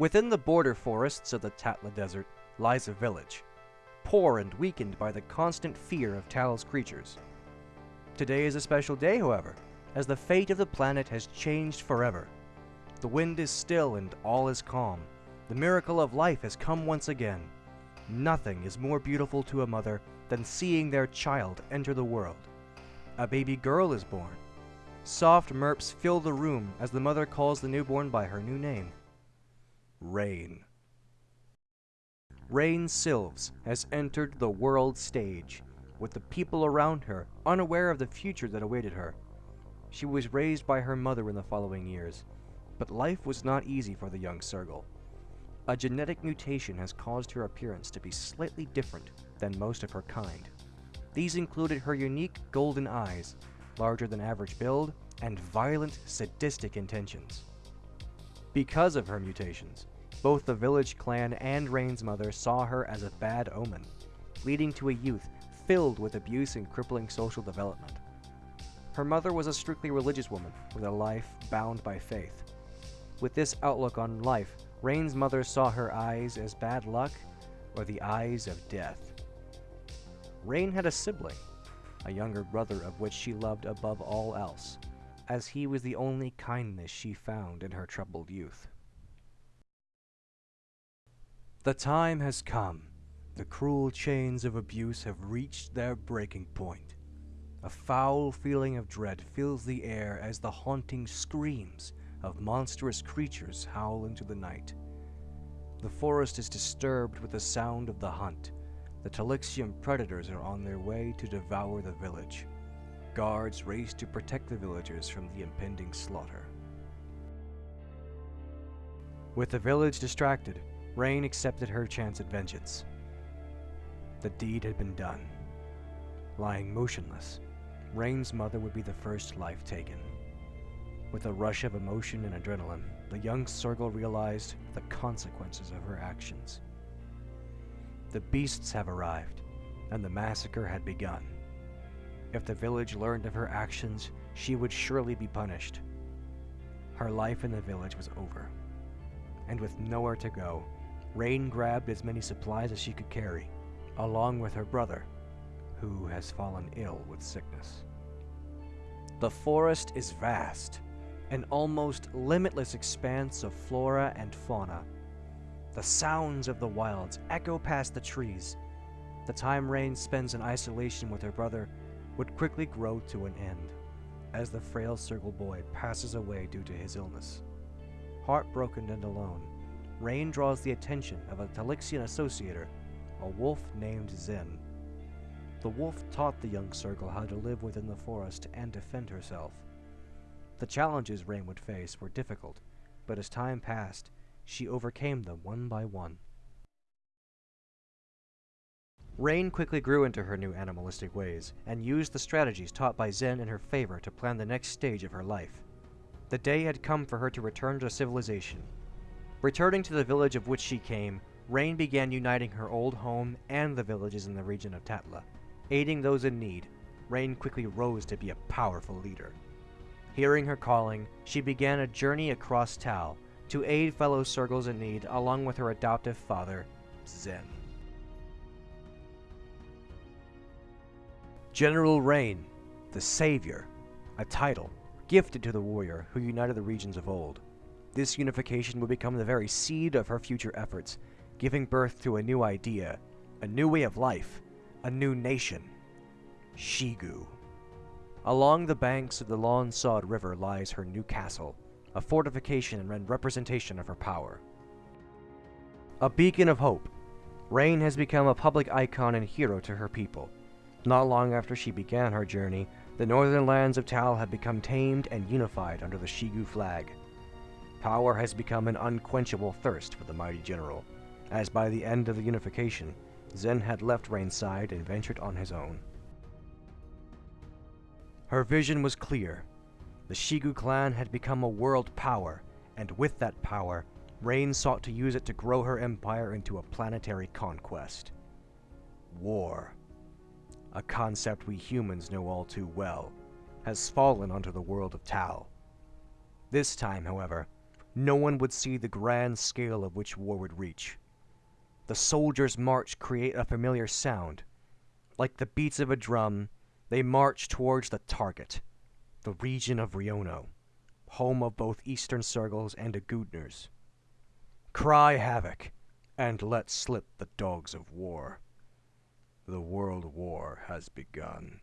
Within the border forests of the Tatla Desert lies a village, poor and weakened by the constant fear of Tal's creatures. Today is a special day, however, as the fate of the planet has changed forever. The wind is still and all is calm. The miracle of life has come once again. Nothing is more beautiful to a mother than seeing their child enter the world. A baby girl is born. Soft merps fill the room as the mother calls the newborn by her new name. Rain. Rain Silves has entered the world stage, with the people around her unaware of the future that awaited her. She was raised by her mother in the following years, but life was not easy for the young Sergal. A genetic mutation has caused her appearance to be slightly different than most of her kind. These included her unique golden eyes, larger than average build, and violent, sadistic intentions. Because of her mutations, both the village clan and Rain's mother saw her as a bad omen, leading to a youth filled with abuse and crippling social development. Her mother was a strictly religious woman with a life bound by faith. With this outlook on life, Rain's mother saw her eyes as bad luck or the eyes of death. Rain had a sibling, a younger brother of which she loved above all else, as he was the only kindness she found in her troubled youth. The time has come. The cruel chains of abuse have reached their breaking point. A foul feeling of dread fills the air as the haunting screams of monstrous creatures howl into the night. The forest is disturbed with the sound of the hunt. The Talixium predators are on their way to devour the village. Guards race to protect the villagers from the impending slaughter. With the village distracted, Rain accepted her chance at vengeance. The deed had been done. Lying motionless, Rain's mother would be the first life taken. With a rush of emotion and adrenaline, the young Sergal realized the consequences of her actions. The beasts have arrived, and the massacre had begun. If the village learned of her actions, she would surely be punished. Her life in the village was over. And with nowhere to go, Rain grabbed as many supplies as she could carry, along with her brother, who has fallen ill with sickness. The forest is vast, an almost limitless expanse of flora and fauna. The sounds of the wilds echo past the trees. The time Rain spends in isolation with her brother would quickly grow to an end, as the frail Sergal boy passes away due to his illness. Heartbroken and alone, Rain draws the attention of a Talixian associator, a wolf named Zen. The wolf taught the young Sergal how to live within the forest and defend herself. The challenges Rain would face were difficult, but as time passed, she overcame them one by one. Rain quickly grew into her new animalistic ways, and used the strategies taught by Zen in her favor to plan the next stage of her life. The day had come for her to return to civilization. Returning to the village of which she came, Rain began uniting her old home and the villages in the region of Tatla. Aiding those in need, Rain quickly rose to be a powerful leader. Hearing her calling, she began a journey across Tal to aid fellow Sergals in need along with her adoptive father, Zen. General Rain, the Savior, a title gifted to the warrior who united the regions of old. This unification would become the very seed of her future efforts, giving birth to a new idea, a new way of life, a new nation. Shigu. Along the banks of the lawn-sawed river lies her new castle, a fortification and representation of her power. A beacon of hope, Rain has become a public icon and hero to her people. Not long after she began her journey, the northern lands of Tal have become tamed and unified under the Shigu flag. Power has become an unquenchable thirst for the mighty general, as by the end of the unification, Zen had left Rain's side and ventured on his own. Her vision was clear. The Shigu clan had become a world power, and with that power, Rain sought to use it to grow her empire into a planetary conquest. War, a concept we humans know all too well, has fallen onto the world of Tal. This time, however, no one would see the grand scale of which war would reach. The soldiers' march create a familiar sound. Like the beats of a drum, they march towards the target, the region of Riono, home of both Eastern Sergals and Agudners. Cry havoc, and let slip the dogs of war. The World War has begun.